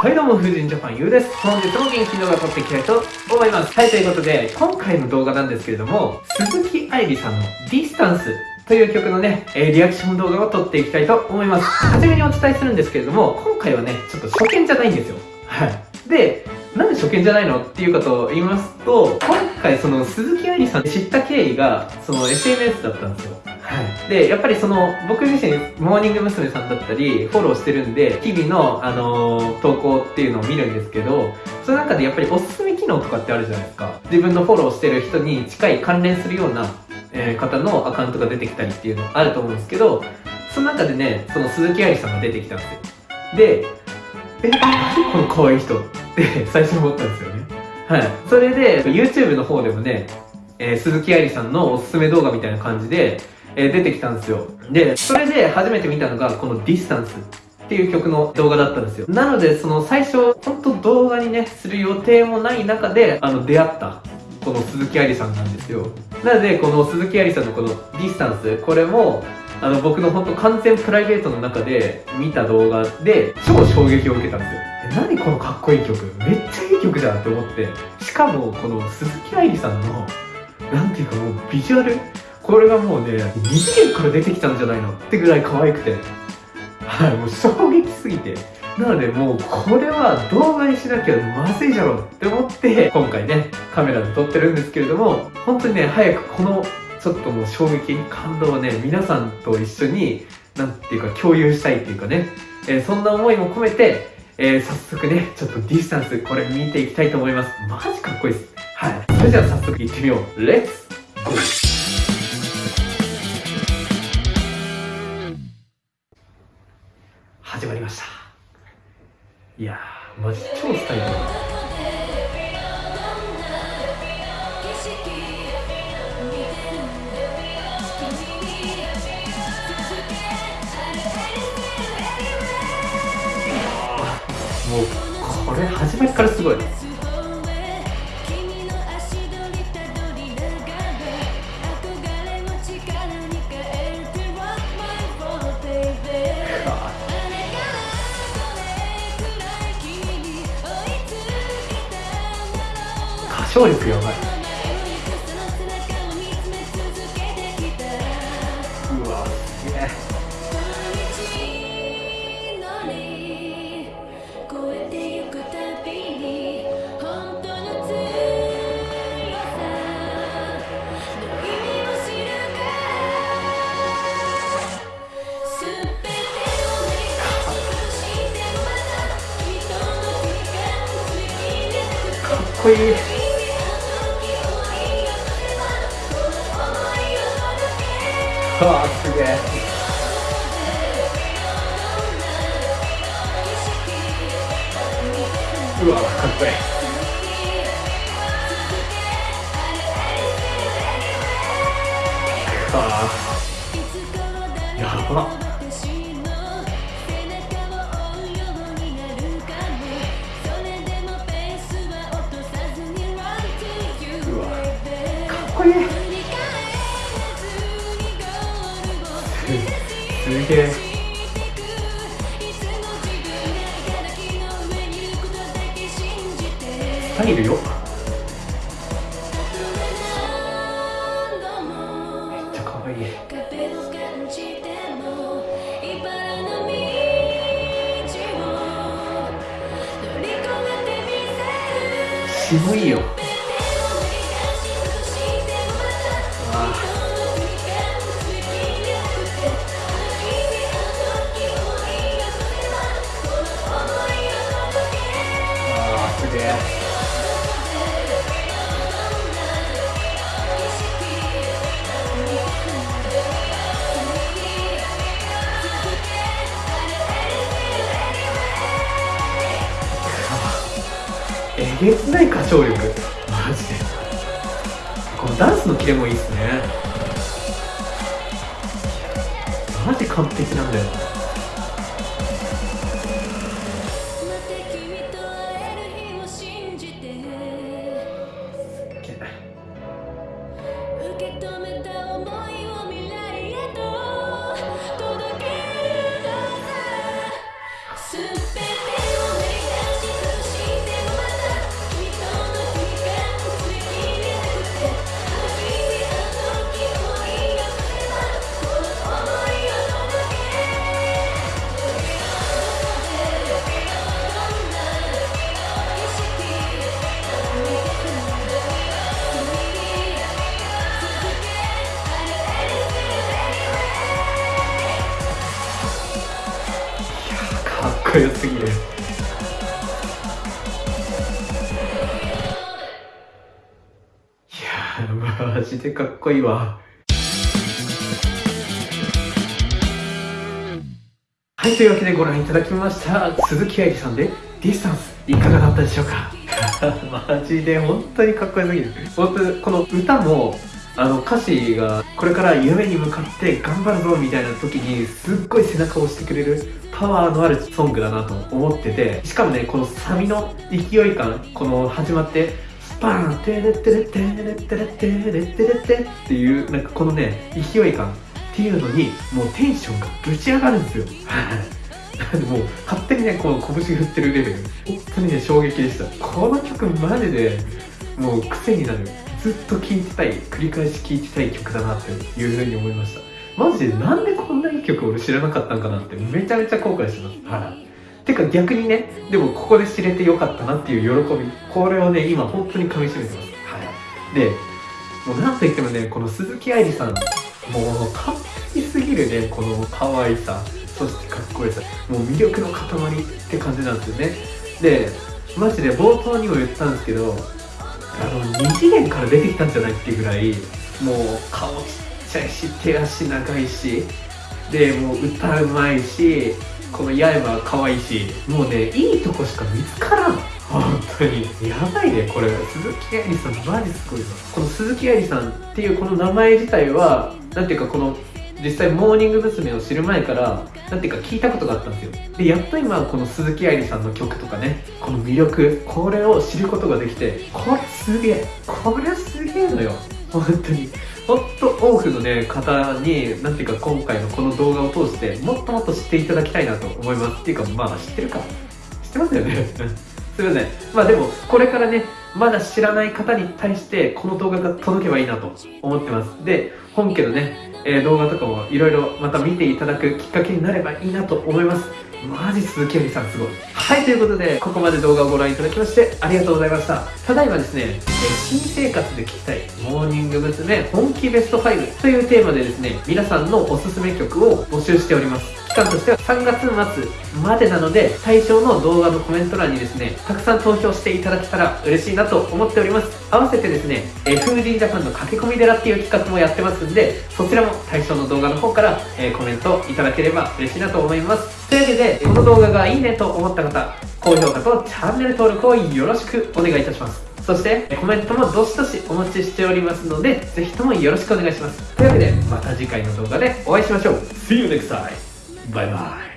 はいどうも、風神ジャパンゆうです。本日も元気動画撮っていきたいと思います。はい、ということで、今回の動画なんですけれども、鈴木愛理さんのディスタンスという曲のね、えー、リアクション動画を撮っていきたいと思います。はじめにお伝えするんですけれども、今回はね、ちょっと初見じゃないんですよ。はい。で、なんで初見じゃないのっていうかとを言いますと、今回その鈴木愛理さん知った経緯が、その SNS だったんですよ。はい。で、やっぱりその、僕自身、モーニング娘。さんだったり、フォローしてるんで、日々の、あのー、投稿っていうのを見るんですけど、その中でやっぱりおすすめ機能とかってあるじゃないですか。自分のフォローしてる人に近い関連するような、えー、方のアカウントが出てきたりっていうのあると思うんですけど、その中でね、その鈴木愛理さんが出てきたんですよ。で、え、何この可愛い人って最初思ったんですよね。はい。それで、YouTube の方でもね、えー、鈴木愛理さんのおすすめ動画みたいな感じで、え、出てきたんですよ。で、それで初めて見たのがこのディスタンスっていう曲の動画だったんですよ。なので、その最初、本当動画にね、する予定もない中で、あの、出会った、この鈴木愛理さんなんですよ。なので、この鈴木愛理さんのこのディスタンス、これも、あの、僕の本当完全プライベートの中で見た動画で、超衝撃を受けたんですよ。何このかっこいい曲？めっちゃいい曲じゃんって思って。しかも、この鈴木愛理さんの、なんていうかもうビジュアルこれがもうね、二次元から出てきたんじゃないのってぐらい可愛くて。はい、もう衝撃すぎて。なのでもうこれは動画にしなきゃまずいじゃろって思って今回ねカメラで撮ってるんですけれども本当にね早くこのちょっともう衝撃感動をね皆さんと一緒になんていうか共有したいっていうかね、えー、そんな思いも込めて、えー、早速ねちょっとディスタンスこれ見ていきたいと思います。マジかっこいいです。はい。それじゃあ早速行ってみよう。レッツゴー!始まりました。いやーマジ超スタイルもうこれ始まりからすごい。唱力やばい。かっこいい。わあすげえ。うわかっこいいあやばうわかっこいい。すげえスタイルよめっちゃ可愛い。渋いよえげつない歌唱力マジで。このダンスのキレもいいっすね。マジ完璧なんだよ。よすぎる。いやマジでかっこいいわ。はい、というわけでご覧いただきました鈴木愛理さんでディスタンスいかがだったでしょうか？マジで本当にかっこよすぎる。本当この歌もあの歌詞がこれから夢に向かって頑張るぞみたいな時にすっごい背中を押してくれるパワーのあるソングだなと思っててしかもねこのサビの勢い感この始まってスパーンテレテレテレテレテレテレテっていうなんかこのね勢い感っていうのにもうテンションがぶち上がるんですよもう勝手にねこの拳振ってるレベル本当にね衝撃でしたこの曲マジでもう癖になるずっと聴いてたい繰り返し聴いてたい曲だなっていうふうに思いました。マジでなんでこんないい曲俺知らなかったんかなってめちゃめちゃ後悔してます。はい。てか逆にねでもここで知れてよかったなっていう喜び。これをね今本当にかみしめてます。はい。でもうなんといってもねこの鈴木愛理さんもう完璧すぎるねこの可愛さそしてかっこよさもう魅力の塊って感じなんですよね。でマジで冒頭にも言ったんですけどあの2次元から出てきたんじゃないっていうぐらいもう顔ちっちゃいし手足長いしでもう歌うまいしこの八重は可愛いしもうねいいとこしか見つからん。本当に。やばいねこれ。鈴木愛理さんマジすごいわこの鈴木愛理さんっていうこの名前自体はなんていうかこの実際モーニング娘。を知る前からなんていうか聞いたことがあったんですよ。でやっと今この鈴木愛理さんの曲とかねこの魅力これを知ることができてこれすげえこれすげえのよ。本当に。ほんと多くのね方になんていうか今回のこの動画を通してもっともっと知っていただきたいなと思います。っていうかまあ知ってるか。知ってますよね。すいません。まあでもこれからねまだ知らない方に対してこの動画が届けばいいなと思ってます。で本家のね、えー、動画とかもいろいろまた見ていただくきっかけになればいいなと思います。マジ鈴木亜里さんすごい。はいということでここまで動画をご覧いただきましてありがとうございました。ただいまですね、え新生活で聴きたいモーニング娘。本気ベスト5というテーマでですね皆さんのおすすめ曲を募集しております。間としては3月末までなので対象の動画のコメント欄にですねたくさん投票していただけたら嬉しいなと思っております。合わせてですね、えー、風神ジャパンの駆け込み寺っていう企画もやってますんでそちらも対象の動画の方から、えー、コメントいただければ嬉しいなと思います。というわけでこの動画がいいねと思った方高評価とチャンネル登録をよろしくお願いいたします。そしてコメントもどしどしお待ちしておりますのでぜひともよろしくお願いします。というわけでまた次回の動画でお会いしましょう。See you next time! バイバイ